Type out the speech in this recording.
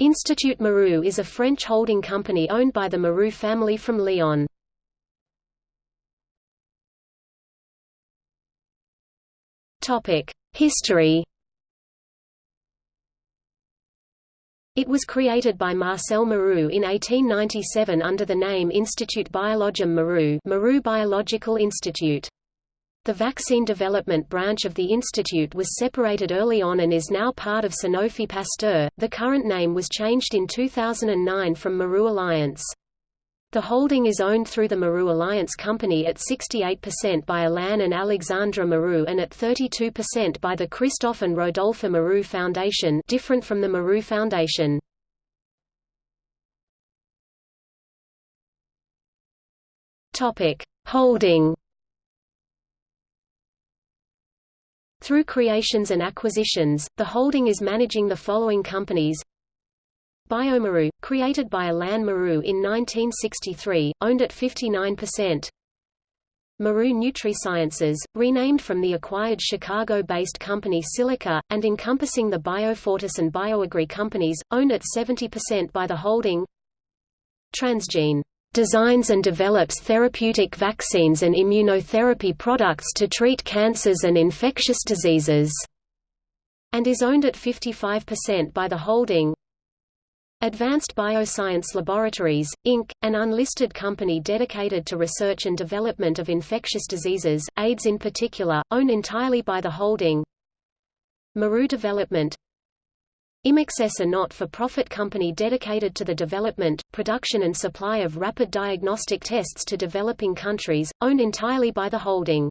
Institut Mérieux is a French holding company owned by the Mérieux family from Lyon. History It was created by Marcel Mérieux in 1897 under the name Institut Biologum Mérieux Mérieux Biological Institute. The vaccine development branch of the institute was separated early on and is now part of Sanofi Pasteur. The current name was changed in 2009 from Mérieux Alliance. The holding is owned through the Mérieux Alliance Company at 68% by Alain and Alexandra Mérieux and at 32% by the Christophe and Rodolphe Mérieux Foundation different from the Mérieux Foundation. Holding Through creations and acquisitions, the holding is managing the following companies bioMérieux, created by Alain Mérieux in 1963, owned at 59%. Mérieux NutriSciences, renamed from the acquired Chicago-based company Silliker, and encompassing the Biofortis and BioAgri companies, owned at 70% by the holding Transgene designs and develops therapeutic vaccines and immunotherapy products to treat cancers and infectious diseases, and is owned at 55% by the holding Advanced Bioscience Laboratories, Inc., an unlisted company dedicated to research and development of infectious diseases, AIDS in particular, owned entirely by the holding Mérieux Development Imaxess a not-for-profit company dedicated to the development, production and supply of rapid diagnostic tests to developing countries, owned entirely by the holding.